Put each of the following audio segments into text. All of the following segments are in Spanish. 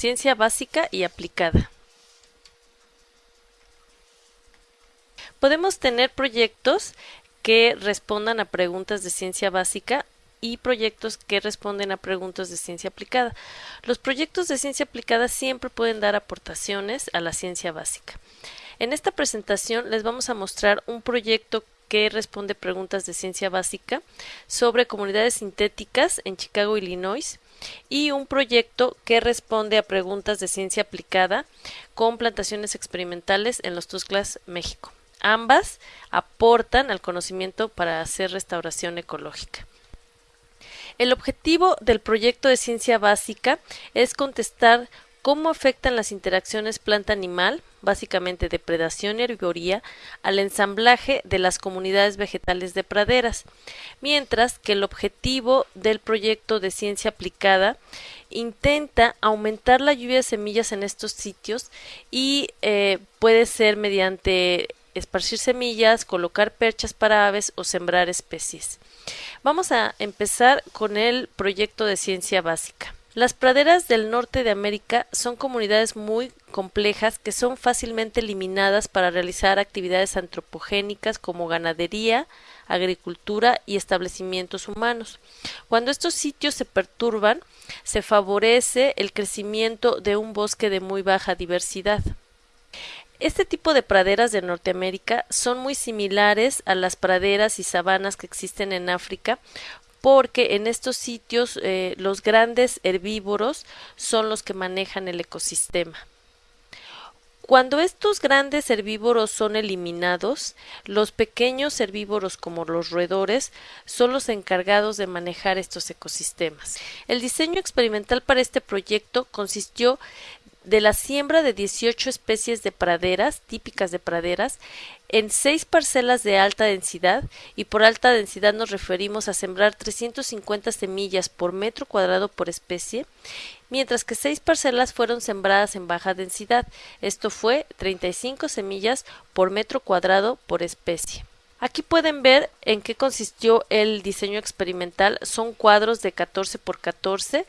ciencia básica y aplicada. Podemos tener proyectos que respondan a preguntas de ciencia básica y proyectos que responden a preguntas de ciencia aplicada. Los proyectos de ciencia aplicada siempre pueden dar aportaciones a la ciencia básica. En esta presentación les vamos a mostrar un proyecto que responde preguntas de ciencia básica sobre comunidades sintéticas en Chicago, Illinois, y un proyecto que responde a preguntas de ciencia aplicada con plantaciones experimentales en los Tusclas, México. Ambas aportan al conocimiento para hacer restauración ecológica. El objetivo del proyecto de ciencia básica es contestar cómo afectan las interacciones planta-animal, básicamente depredación y herbivoría, al ensamblaje de las comunidades vegetales de praderas, mientras que el objetivo del proyecto de ciencia aplicada intenta aumentar la lluvia de semillas en estos sitios y eh, puede ser mediante esparcir semillas, colocar perchas para aves o sembrar especies. Vamos a empezar con el proyecto de ciencia básica. Las praderas del norte de América son comunidades muy complejas que son fácilmente eliminadas para realizar actividades antropogénicas como ganadería, agricultura y establecimientos humanos. Cuando estos sitios se perturban, se favorece el crecimiento de un bosque de muy baja diversidad. Este tipo de praderas de Norteamérica son muy similares a las praderas y sabanas que existen en África porque en estos sitios eh, los grandes herbívoros son los que manejan el ecosistema. Cuando estos grandes herbívoros son eliminados, los pequeños herbívoros como los roedores son los encargados de manejar estos ecosistemas. El diseño experimental para este proyecto consistió de la siembra de 18 especies de praderas, típicas de praderas, en seis parcelas de alta densidad, y por alta densidad nos referimos a sembrar 350 semillas por metro cuadrado por especie, mientras que seis parcelas fueron sembradas en baja densidad, esto fue 35 semillas por metro cuadrado por especie. Aquí pueden ver en qué consistió el diseño experimental. Son cuadros de 14 por 14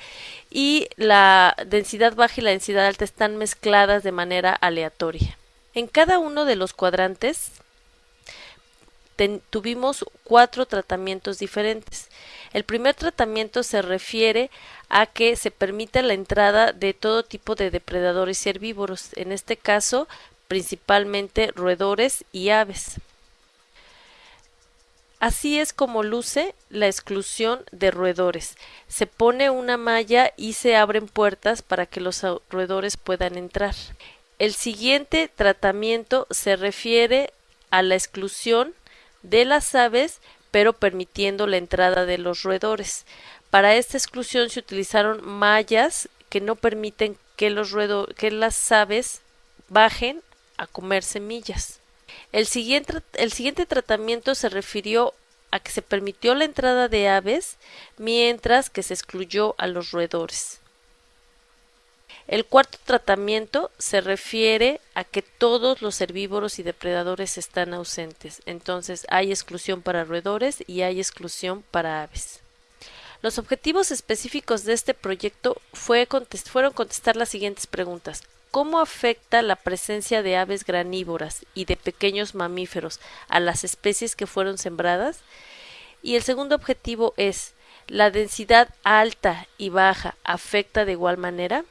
y la densidad baja y la densidad alta están mezcladas de manera aleatoria. En cada uno de los cuadrantes tuvimos cuatro tratamientos diferentes. El primer tratamiento se refiere a que se permite la entrada de todo tipo de depredadores herbívoros, en este caso principalmente roedores y aves. Así es como luce la exclusión de roedores. Se pone una malla y se abren puertas para que los roedores puedan entrar. El siguiente tratamiento se refiere a la exclusión de las aves, pero permitiendo la entrada de los roedores. Para esta exclusión se utilizaron mallas que no permiten que, que las aves bajen a comer semillas. El siguiente, el siguiente tratamiento se refirió a que se permitió la entrada de aves, mientras que se excluyó a los roedores. El cuarto tratamiento se refiere a que todos los herbívoros y depredadores están ausentes, entonces hay exclusión para roedores y hay exclusión para aves. Los objetivos específicos de este proyecto fueron contestar las siguientes preguntas. ¿Cómo afecta la presencia de aves granívoras y de pequeños mamíferos a las especies que fueron sembradas? Y el segundo objetivo es, ¿la densidad alta y baja afecta de igual manera?